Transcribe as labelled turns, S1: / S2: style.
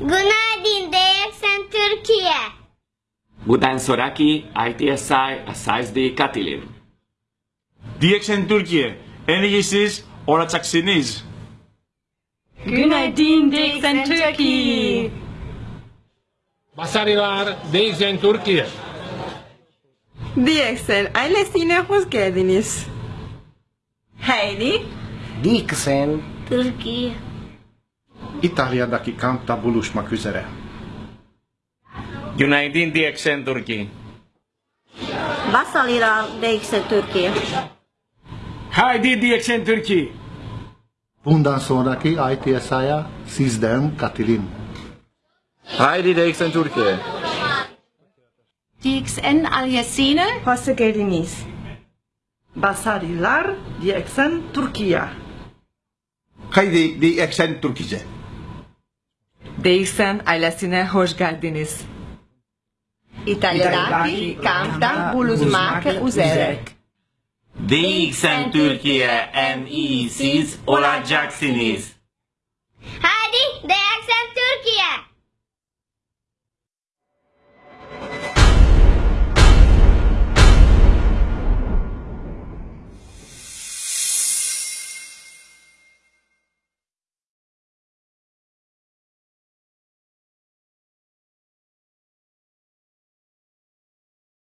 S1: Günaydın DXN Türkiye.
S2: Bundan soraki ITSI SSD katılın.
S3: DXN Türkiye, enerjisi olacak siniz.
S4: Günaydın DXN Türkiye.
S5: Başarılar DXN Türkiye.
S6: DXN ailesine hoş geldiniz.
S4: Heidi.
S7: DXN
S1: Türkiye.
S8: İtalya'daki kampta buluşmak üzere.
S3: Günaydın DXN Türkiye.
S7: Başarılar Dixen Türkiye.
S3: Haydi DXN Türkiye.
S8: Bundan sonraki ITSI'ya sizden katılın.
S9: Haydi DXN Türkiye.
S4: DXN Alyasine.
S6: Hoş geldiniz.
S10: Başarılar DXN Türkiye.
S8: Haydi DXN Türkiye.
S10: DXN ailesine hoş geldiniz.
S6: İtalya'daki kampta buluşmak üzere.
S2: DXN Türkiye en iyi siz olacaksınız.